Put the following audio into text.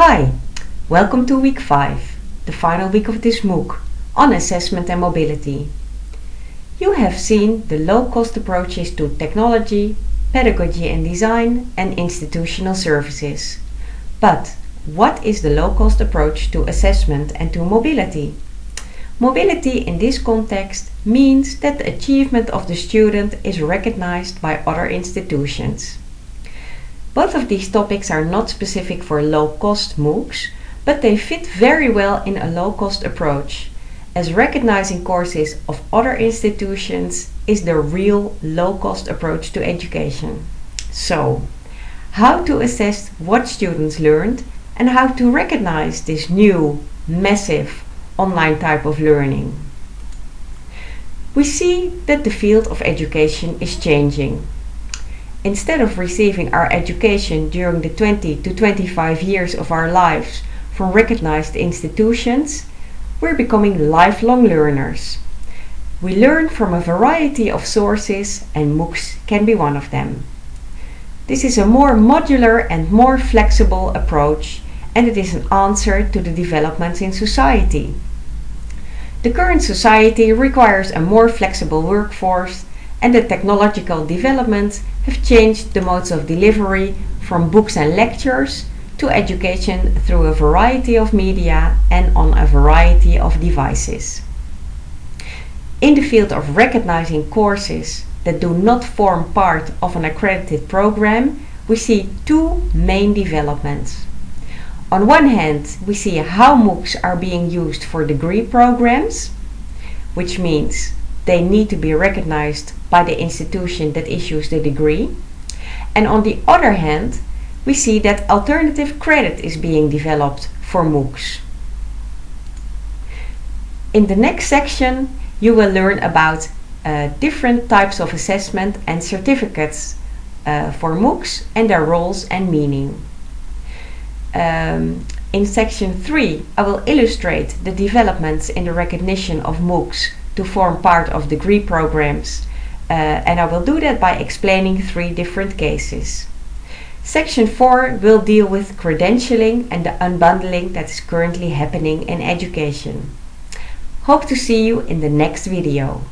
Hi, welcome to week 5, the final week of this MOOC on assessment and mobility. You have seen the low-cost approaches to technology, pedagogy and design and institutional services. But what is the low-cost approach to assessment and to mobility? Mobility in this context means that the achievement of the student is recognized by other institutions. Both of these topics are not specific for low-cost MOOCs, but they fit very well in a low-cost approach, as recognizing courses of other institutions is the real low-cost approach to education. So, how to assess what students learned and how to recognize this new, massive online type of learning. We see that the field of education is changing Instead of receiving our education during the 20 to 25 years of our lives from recognized institutions, we're becoming lifelong learners. We learn from a variety of sources and MOOCs can be one of them. This is a more modular and more flexible approach and it is an answer to the developments in society. The current society requires a more flexible workforce and the technological developments have changed the modes of delivery from books and lectures to education through a variety of media and on a variety of devices. In the field of recognizing courses that do not form part of an accredited program, we see two main developments. On one hand, we see how MOOCs are being used for degree programs, which means they need to be recognized by the institution that issues the degree. And on the other hand, we see that alternative credit is being developed for MOOCs. In the next section, you will learn about uh, different types of assessment and certificates uh, for MOOCs and their roles and meaning. Um, in section 3, I will illustrate the developments in the recognition of MOOCs to form part of degree programs uh, and I will do that by explaining three different cases. Section 4 will deal with credentialing and the unbundling that is currently happening in education. Hope to see you in the next video.